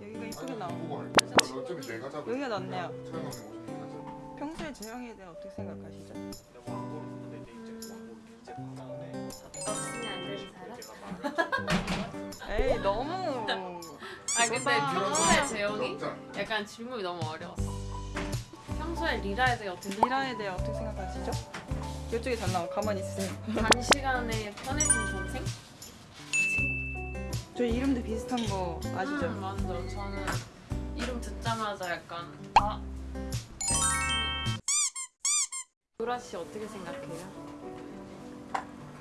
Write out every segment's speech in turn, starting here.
여기가 이쁘게 나오고 어차피 내가 잡을 여기가 낫네요. 평소에 재영이에 대해 어떻게 생각하시죠? 아 근데 평소에 재영이 부럽잖아. 약간 질문이 너무 어려웠어. 평소에 리라에 대해 어떻게 미라에 대해 어떻게 생각하시죠? 이쪽에 잘 나와 가만히 있으세요 단 시간에 편해진 동생? 저희 이름도 비슷한 거 아시죠? 음, 맞아. 저는 이름 듣자마자 약간 아. 유라 씨 어떻게 생각해요?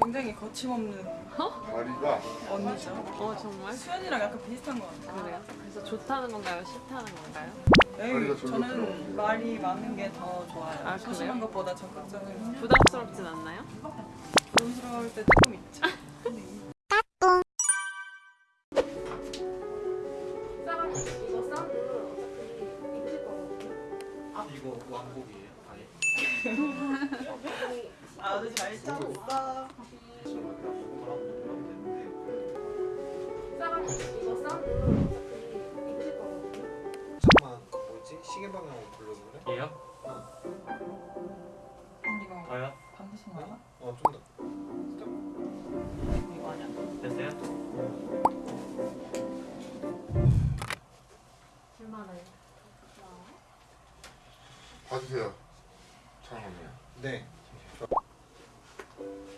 굉장히 거침없는 다리가 언니죠 어 정말? 수연이랑 약간 비슷한 것 같아요 그래요? 그래서 좋다는 건가요? 싫다는 건가요? 에이, 저는 말이 많은 게 더 좋아요 아, 소심한? 것보다 적극적인 부담스럽진 않나요? 부담스러울 때 조금 있죠 잊을 거거든요. 이거 왕복이에요? 아예? 아주 잘. 잠깐만 뭐지? 시계 방향으로 불러서 그래? 얘요? 이거 더요? 반드시 나와? 어 좀 더. 이거 아니야 됐어요? 얼마나요? 봐주세요 촬영하네요 네. 네.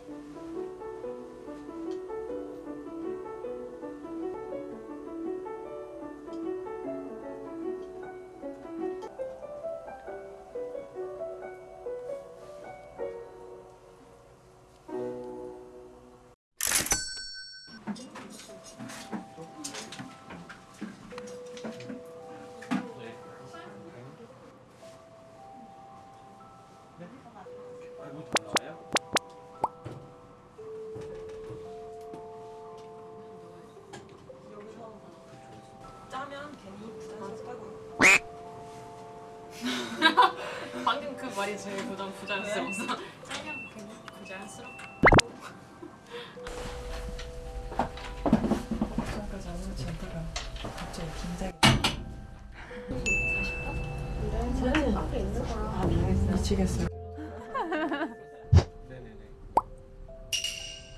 방금 그 말이 제일 부담 부자연스러웠어. 짜냥 부자연스럽다. 지금까지 아무렇지 않다가 갑자기 긴장이 아 미치겠어요 네네네.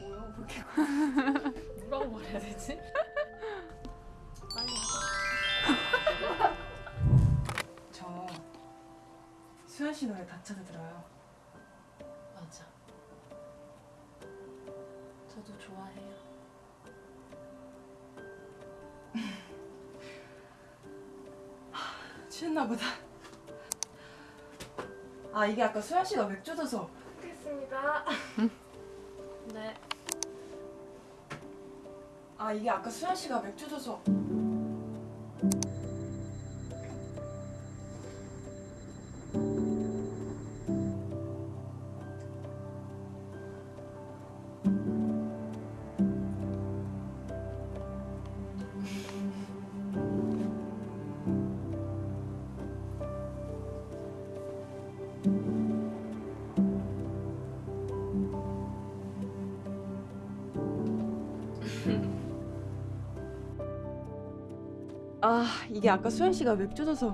뭐야 그렇게 뭐라고 말해야 되지? 씨 노래 다 찾아 들어요 맞아. 저도 좋아해요. 취했나 보다 아 이게 아까 수현 씨가 맥주 줘서 됐습니다. 네. 아 이게 아까 수현 씨가 맥주 줘서 아 이게 아까 수현 씨가 맥주 줘서